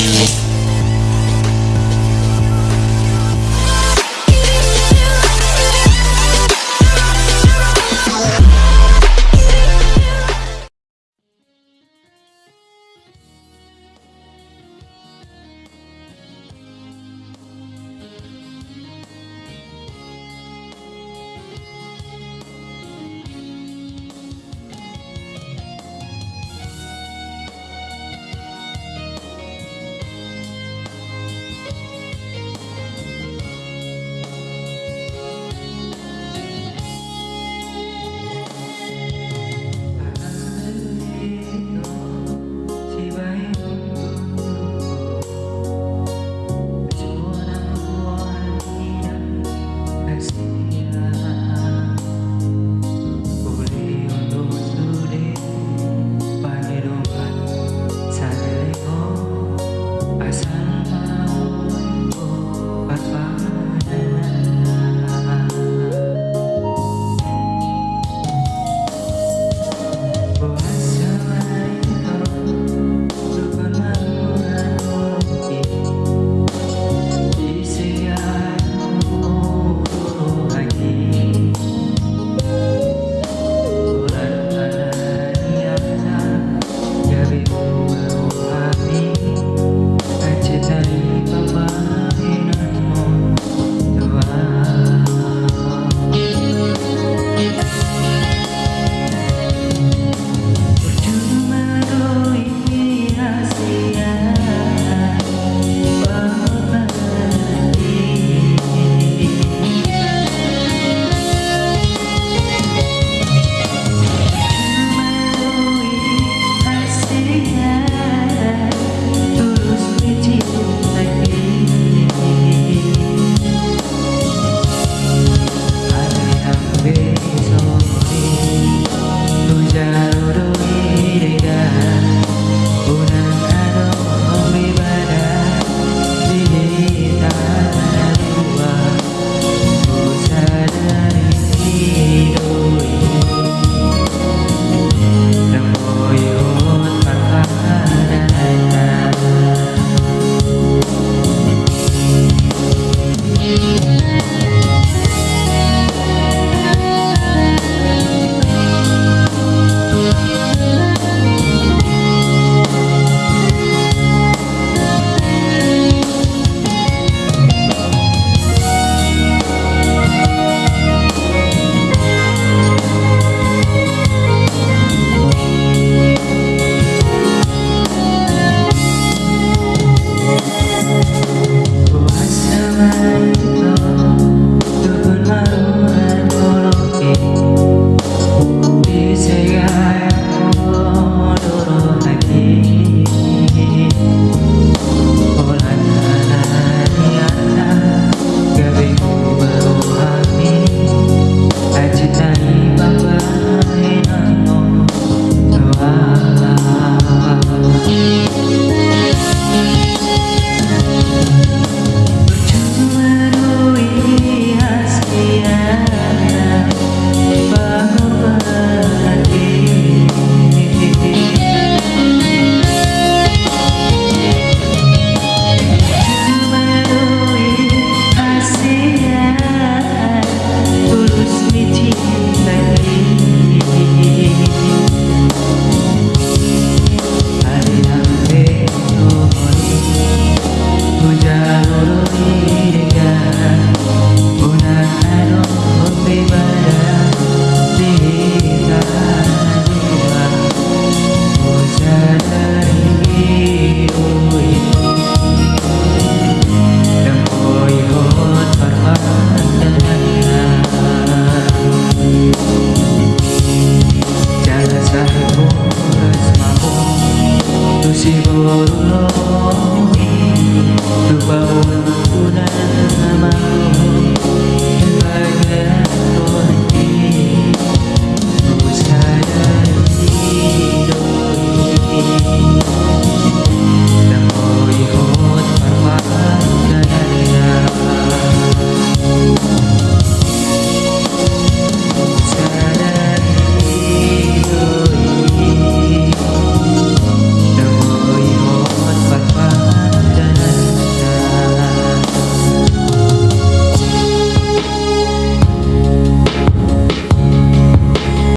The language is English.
boruloni choro